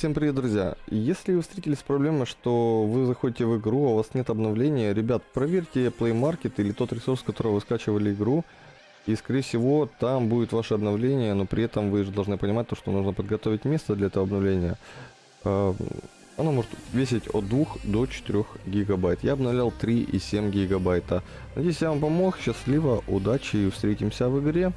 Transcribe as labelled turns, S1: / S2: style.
S1: Всем привет, друзья! Если вы встретились с проблемой, что вы заходите в игру, а у вас нет обновления, ребят, проверьте Play Market или тот ресурс, с которого вы скачивали игру, и скорее всего там будет ваше обновление, но при этом вы же должны понимать то, что нужно подготовить место для этого обновления. Эм, оно может весить от 2 до 4 гигабайт. Я обновлял 3,7 гигабайта. Надеюсь, я вам помог. Счастливо, удачи и встретимся в игре.